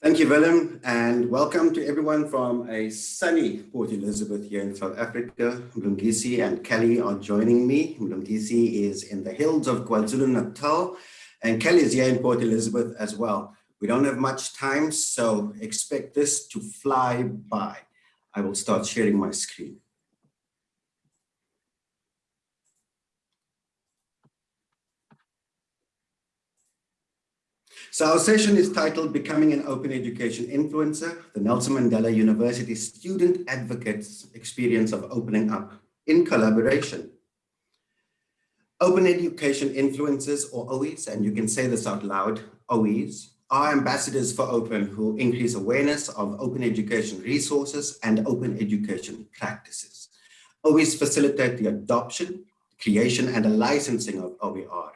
Thank you, Willem, and welcome to everyone from a sunny Port Elizabeth here in South Africa. Mlungisi and Kelly are joining me. Mlungisi is in the hills of KwaZulu-Natal, and Kelly is here in Port Elizabeth as well. We don't have much time, so expect this to fly by. I will start sharing my screen. So our session is titled Becoming an Open Education Influencer, the Nelson Mandela University Student Advocates Experience of Opening Up in Collaboration. Open Education Influencers, or OEs, and you can say this out loud, OEs, are ambassadors for open who increase awareness of open education resources and open education practices. OEs facilitate the adoption, creation, and the licensing of OER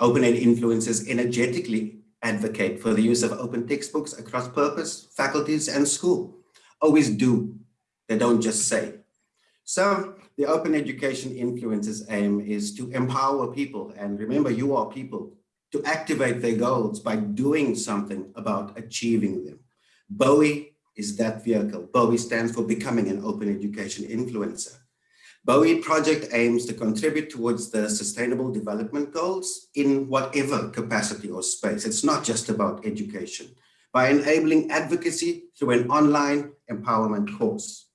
OpenEd influencers energetically advocate for the use of open textbooks across purpose, faculties, and school. Always do, they don't just say. So the open education influencers aim is to empower people, and remember you are people, to activate their goals by doing something about achieving them. Bowie is that vehicle. Bowie stands for Becoming an Open Education Influencer. BOE project aims to contribute towards the sustainable development goals in whatever capacity or space. It's not just about education by enabling advocacy through an online empowerment course.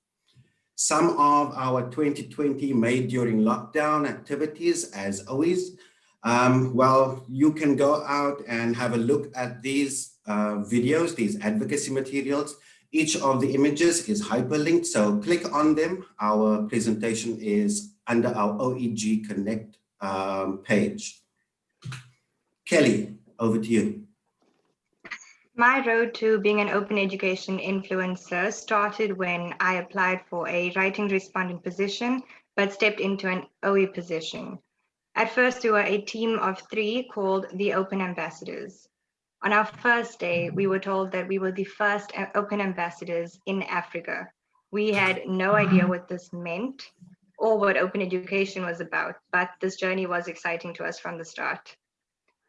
Some of our 2020 made during lockdown activities, as always, um, well, you can go out and have a look at these uh, videos, these advocacy materials, each of the images is hyperlinked, so click on them. Our presentation is under our OEG Connect um, page. Kelly, over to you. My road to being an open education influencer started when I applied for a writing respondent position, but stepped into an OE position. At first, we were a team of three called the Open Ambassadors. On our first day, we were told that we were the first open ambassadors in Africa. We had no idea what this meant or what open education was about, but this journey was exciting to us from the start.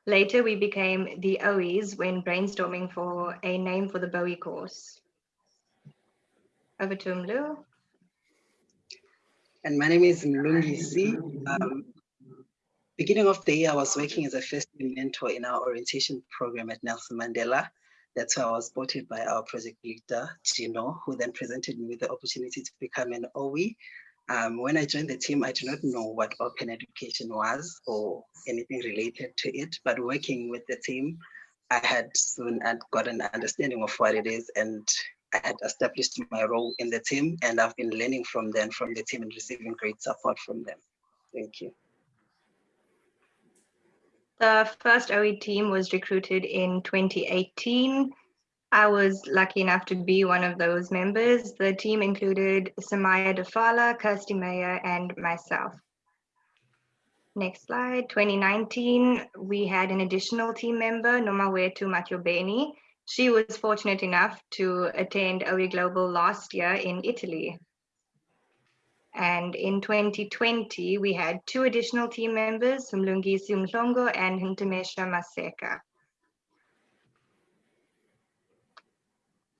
Later, we became the OEs when brainstorming for a name for the Bowie course. Over to Mlu. And my name is Mlungisi. Um, beginning of the year, I was working as a first mentor in our orientation program at Nelson Mandela. That's where I was spotted by our project leader, Gino, who then presented me with the opportunity to become an OE. Um, when I joined the team, I did not know what open education was or anything related to it, but working with the team, I had soon got an understanding of what it is and I had established my role in the team and I've been learning from them, from the team and receiving great support from them. Thank you. The first OE team was recruited in 2018. I was lucky enough to be one of those members. The team included Samaya Defala, Kirsty Mayer, and myself. Next slide, 2019, we had an additional team member, Nomawetu Matyobeni. She was fortunate enough to attend OE Global last year in Italy. And in 2020, we had two additional team members, Mlungisi Mlongo and Ntemesha Maseka.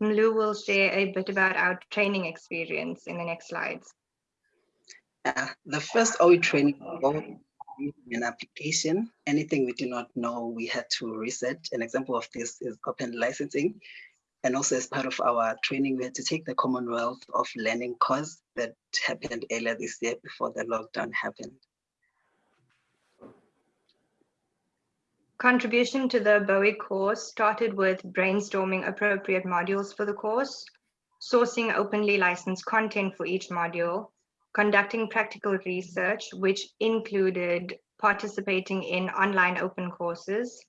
Mlu will share a bit about our training experience in the next slides. Uh, the first OE training involved an application. Anything we do not know, we had to research. An example of this is open licensing. And also as part of our training, we had to take the Commonwealth of Learning course that happened earlier this year before the lockdown happened. Contribution to the BOE course started with brainstorming appropriate modules for the course, sourcing openly licensed content for each module, conducting practical research, which included participating in online open courses,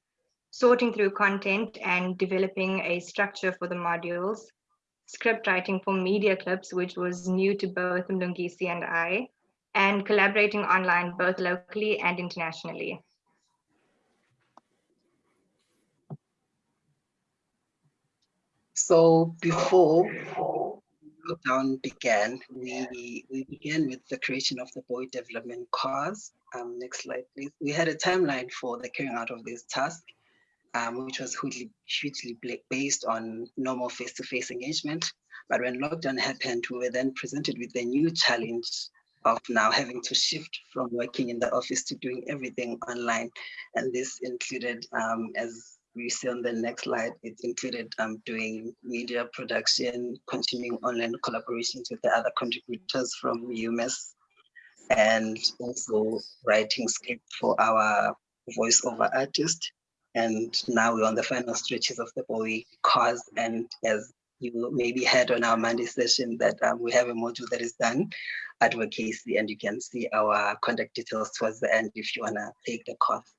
sorting through content and developing a structure for the modules, script writing for media clips, which was new to both Mlungisi and I, and collaborating online both locally and internationally. So before lockdown began, we, we began with the creation of the Bowie development course. Um, next slide, please. We had a timeline for the carrying out of this task um, which was hugely, based on normal face-to-face engagement. But when lockdown happened, we were then presented with the new challenge of now having to shift from working in the office to doing everything online. And this included, um, as we see on the next slide, it included um, doing media production, continuing online collaborations with the other contributors from UMass, and also writing script for our voiceover artist and now we're on the final stretches of the Bowie course. And as you maybe heard on our Monday session that um, we have a module that is done advocacy and you can see our contact details towards the end if you wanna take the course.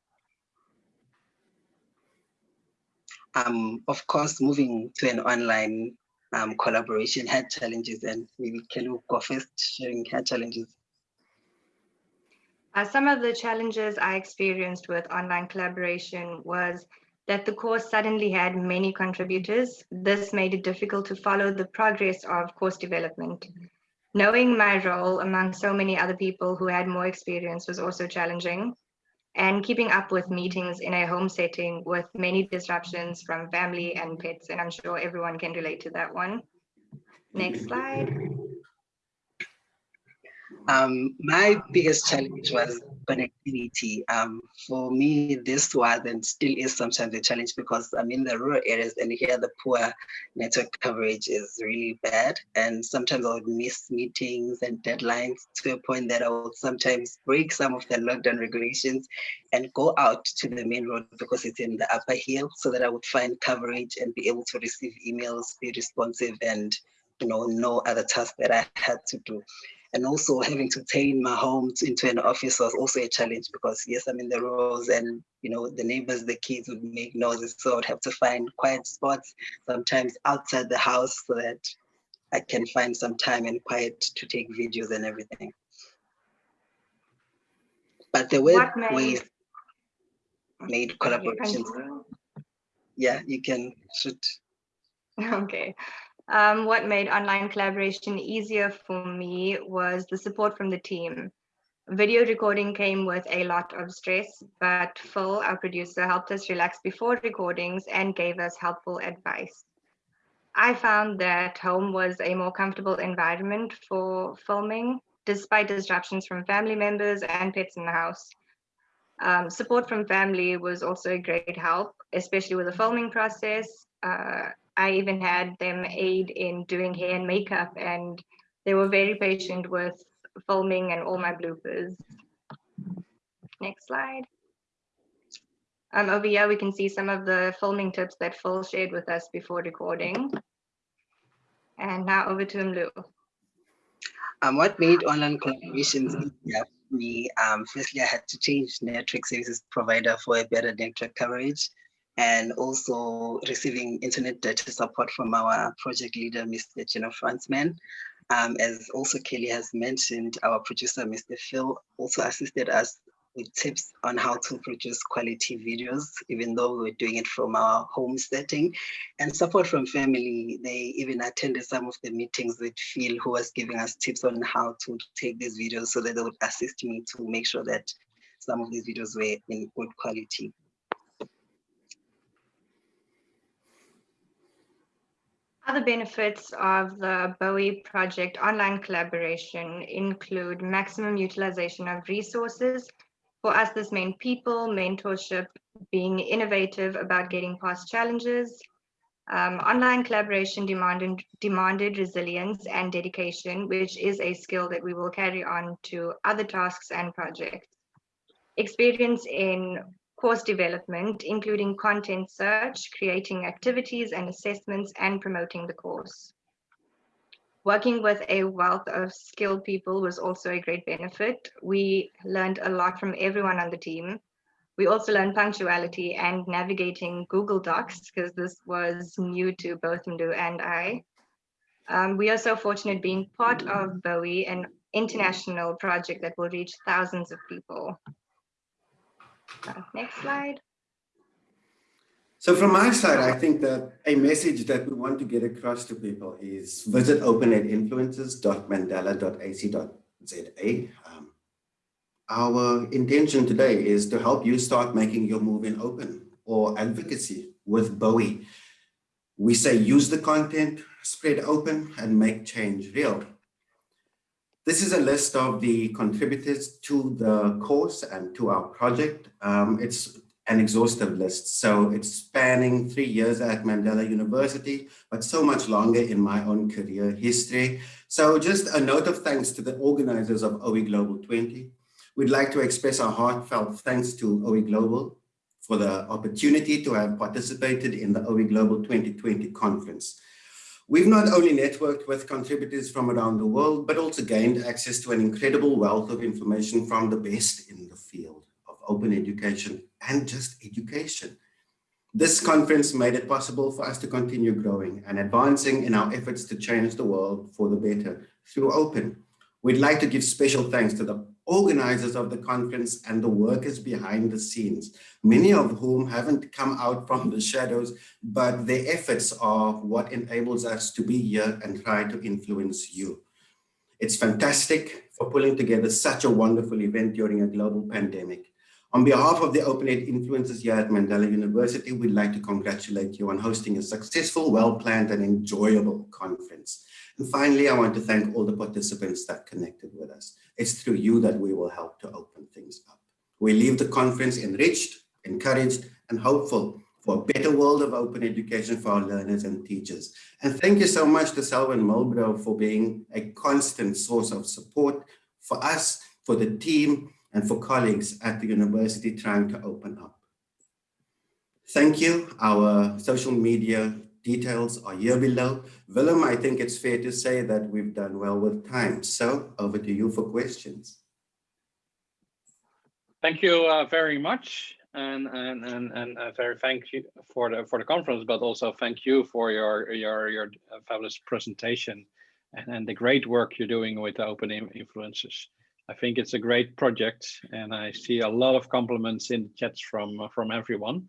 Um, of course, moving to an online um, collaboration had challenges and maybe will go first sharing her challenges. Uh, some of the challenges I experienced with online collaboration was that the course suddenly had many contributors. This made it difficult to follow the progress of course development. Knowing my role among so many other people who had more experience was also challenging. And keeping up with meetings in a home setting with many disruptions from family and pets, and I'm sure everyone can relate to that one. Next slide. Um, my biggest challenge was connectivity. Um, for me, this was and still is sometimes a challenge because I'm in the rural areas and here the poor network coverage is really bad. And sometimes I would miss meetings and deadlines to a point that I would sometimes break some of the lockdown regulations and go out to the main road because it's in the upper hill so that I would find coverage and be able to receive emails, be responsive and you know, no other tasks that I had to do and also having to turn my home into an office was also a challenge because yes, I'm in the rows and you know the neighbors, the kids would make noises, so I would have to find quiet spots, sometimes outside the house, so that I can find some time and quiet to take videos and everything. But there were made, ways made collaborations. Yeah, you can shoot. Okay. Um, what made online collaboration easier for me was the support from the team. Video recording came with a lot of stress, but Phil, our producer, helped us relax before recordings and gave us helpful advice. I found that home was a more comfortable environment for filming, despite disruptions from family members and pets in the house. Um, support from family was also a great help, especially with the filming process. Uh, I even had them aid in doing hair and makeup, and they were very patient with filming and all my bloopers. Next slide. Um, over here, we can see some of the filming tips that Phil shared with us before recording. And now over to Mlu. Um, what made online collaborations easier for me? Um, firstly, I had to change network services provider for a better network coverage and also receiving internet data support from our project leader, Mr. Gino Fransman. Um, as also Kelly has mentioned, our producer, Mr. Phil, also assisted us with tips on how to produce quality videos, even though we were doing it from our home setting. And support from family, they even attended some of the meetings with Phil, who was giving us tips on how to take these videos so that they would assist me to make sure that some of these videos were in good quality. Other benefits of the Bowie project online collaboration include maximum utilization of resources. For us, this meant people, mentorship, being innovative about getting past challenges. Um, online collaboration demanded, demanded resilience and dedication, which is a skill that we will carry on to other tasks and projects. Experience in course development, including content search, creating activities and assessments, and promoting the course. Working with a wealth of skilled people was also a great benefit. We learned a lot from everyone on the team. We also learned punctuality and navigating Google Docs because this was new to both Mdu and I. Um, we are so fortunate being part of Bowie, an international project that will reach thousands of people. Next slide. So from my side, I think that a message that we want to get across to people is visit openedinfluencers.mandela.ac.za. Um, our intention today is to help you start making your move in open or advocacy with Bowie. We say use the content, spread open, and make change real. This is a list of the contributors to the course and to our project. Um, it's an exhaustive list. So it's spanning three years at Mandela University, but so much longer in my own career history. So just a note of thanks to the organizers of OE Global 20. We'd like to express our heartfelt thanks to OE Global for the opportunity to have participated in the OE Global 2020 conference. We've not only networked with contributors from around the world, but also gained access to an incredible wealth of information from the best in the field of open education and just education. This conference made it possible for us to continue growing and advancing in our efforts to change the world for the better through open. We'd like to give special thanks to the organizers of the conference and the workers behind the scenes, many of whom haven't come out from the shadows, but their efforts are what enables us to be here and try to influence you. It's fantastic for pulling together such a wonderful event during a global pandemic. On behalf of the OpenEd influencers here at Mandela University, we'd like to congratulate you on hosting a successful, well-planned and enjoyable conference. And finally, I want to thank all the participants that connected with us. It's through you that we will help to open things up. We leave the conference enriched, encouraged, and hopeful for a better world of open education for our learners and teachers. And thank you so much to Selwyn Mulbro for being a constant source of support for us, for the team, and for colleagues at the university trying to open up. Thank you. Our social media details are here below. Willem, I think it's fair to say that we've done well with time. So over to you for questions. Thank you uh, very much. And, and, and, and uh, very thank you for the, for the conference, but also thank you for your, your, your fabulous presentation and, and the great work you're doing with the open influences. I think it's a great project and I see a lot of compliments in the chats from, from everyone.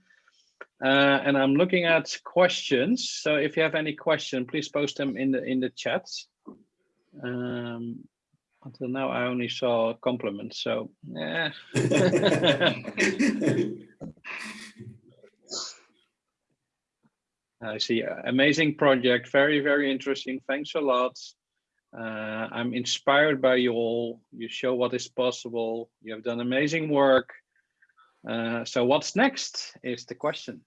Uh, and I'm looking at questions. So if you have any question, please post them in the in the chats. Um, until now, I only saw compliments. So yeah. I see. Amazing project. Very, very interesting. Thanks a lot. Uh, I'm inspired by you all. You show what is possible. You have done amazing work. Uh, so what's next is the question.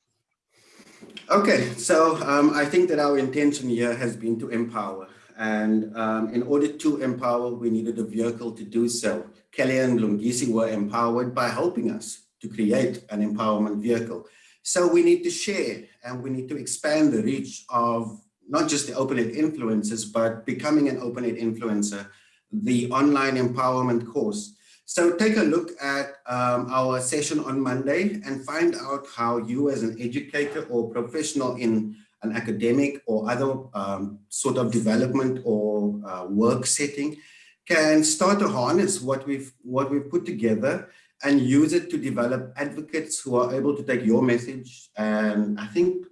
Okay, so um, I think that our intention here has been to empower. And um, in order to empower, we needed a vehicle to do so. Kelly and Lungisi were empowered by helping us to create an empowerment vehicle. So we need to share and we need to expand the reach of not just the open OpenEd influencers, but becoming an open OpenEd influencer, the online empowerment course. So take a look at um, our session on Monday and find out how you as an educator or professional in an academic or other um, sort of development or uh, work setting can start to harness what we've what we've put together and use it to develop advocates who are able to take your message and I think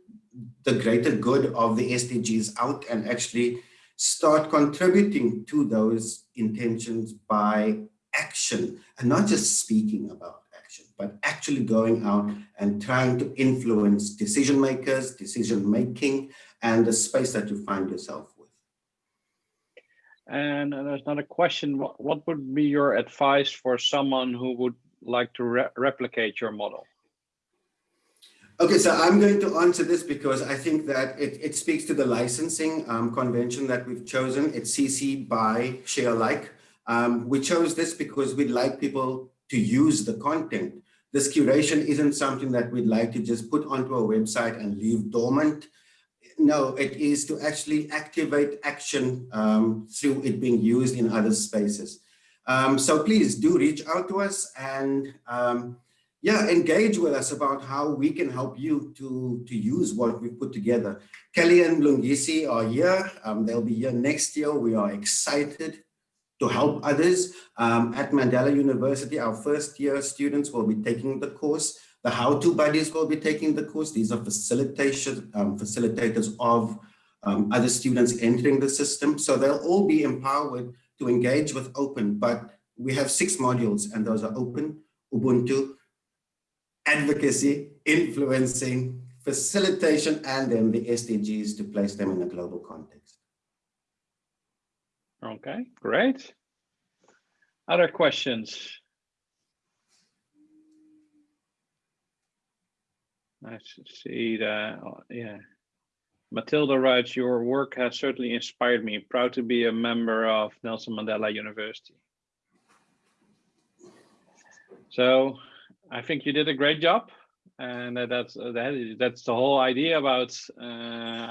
the greater good of the SDGs out and actually start contributing to those intentions by action and not just speaking about action, but actually going out and trying to influence decision makers, decision making, and the space that you find yourself with. And there's another question. What, what would be your advice for someone who would like to re replicate your model? Okay, so I'm going to answer this because I think that it, it speaks to the licensing um, convention that we've chosen. It's CC by share alike. Um, we chose this because we'd like people to use the content. This curation isn't something that we'd like to just put onto a website and leave dormant. No, it is to actually activate action um, through it being used in other spaces. Um, so please do reach out to us and um, yeah, engage with us about how we can help you to, to use what we've put together. Kelly and Lungisi are here. Um, they'll be here next year. We are excited to help others. Um, at Mandela University, our first year students will be taking the course. The how-to buddies will be taking the course. These are facilitation, um, facilitators of um, other students entering the system. So they'll all be empowered to engage with open, but we have six modules and those are open, Ubuntu, advocacy, influencing, facilitation, and then the SDGs to place them in a global context. Okay, great. Other questions? I see that, uh, yeah. Matilda writes, your work has certainly inspired me. Proud to be a member of Nelson Mandela University. So I think you did a great job. And that's that, that's the whole idea about uh,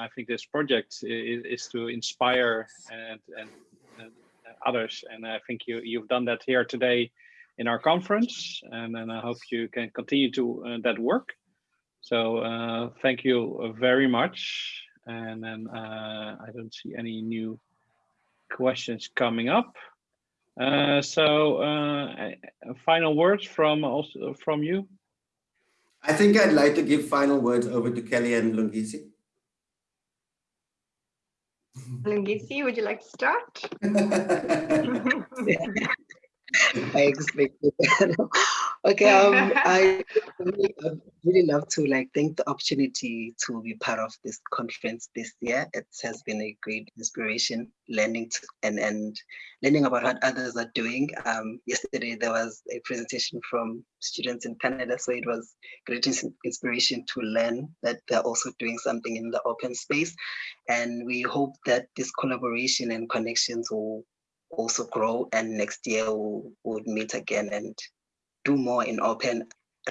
I think this project is, is to inspire and, and others. And I think you you've done that here today in our conference. And then I hope you can continue to uh, that work. So uh, thank you very much. And then uh, I don't see any new questions coming up. Uh, so uh, final words from also from you. I think I'd like to give final words over to Kelly and Lungisi. Lungisi, would you like to start? I expected that. okay, um, I really, really love to like thank the opportunity to be part of this conference this year. It has been a great inspiration, learning to, and and learning about what others are doing. Um, yesterday there was a presentation from students in Canada, so it was great inspiration to learn that they're also doing something in the open space, and we hope that this collaboration and connections will also grow and next year we'll, we'll meet again and do more in open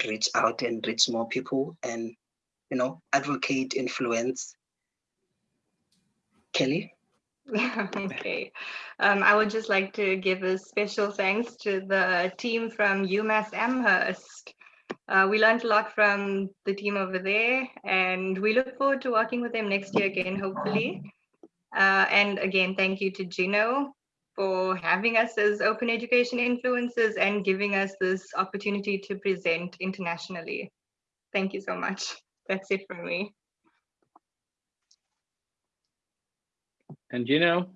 reach out and reach more people and you know advocate influence. Kelly? Okay. Um, i would just like to give a special thanks to the team from umass amherst. Uh, we learned a lot from the team over there and we look forward to working with them next year again hopefully. Uh, and again thank you to gino for having us as open education influencers and giving us this opportunity to present internationally. Thank you so much. That's it from me. And Gino?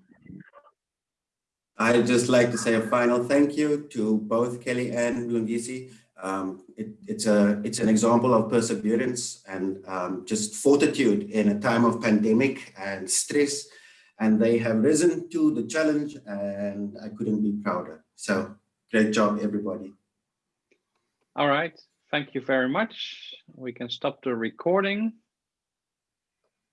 I'd just like to say a final thank you to both Kelly and Lungisi. Um, it, it's a it's an example of perseverance and um, just fortitude in a time of pandemic and stress and they have risen to the challenge and I couldn't be prouder. So great job, everybody. All right. Thank you very much. We can stop the recording.